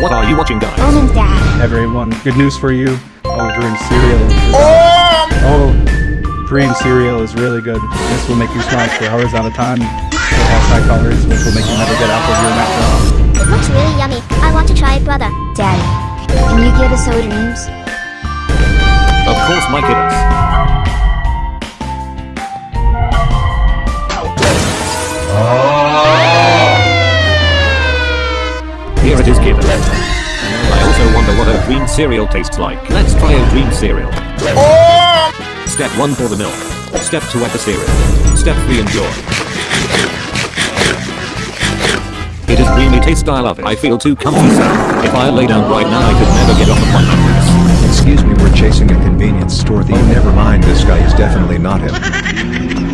What are you watching, guys? Oh Almond Dad. Everyone, good news for you. Oh, Dream cereal. Is, oh, Dream cereal is really good. This will make you smile for hours at a time. It has high calories, which will make you never get out of your mouth. It looks really yummy. I want to try it, brother. Daddy, can you give us our dreams? Of course, my kiddos. I also wonder what a green cereal tastes like. Let's try a green cereal. Step 1 pour the milk. Step 2 add the cereal. Step 3 enjoy. It is creamy taste I love it. I feel too comfy sir. If I lay down right now I could never get off of my mattress. Excuse me, we're chasing a convenience store thief. Never mind, this guy is definitely not him.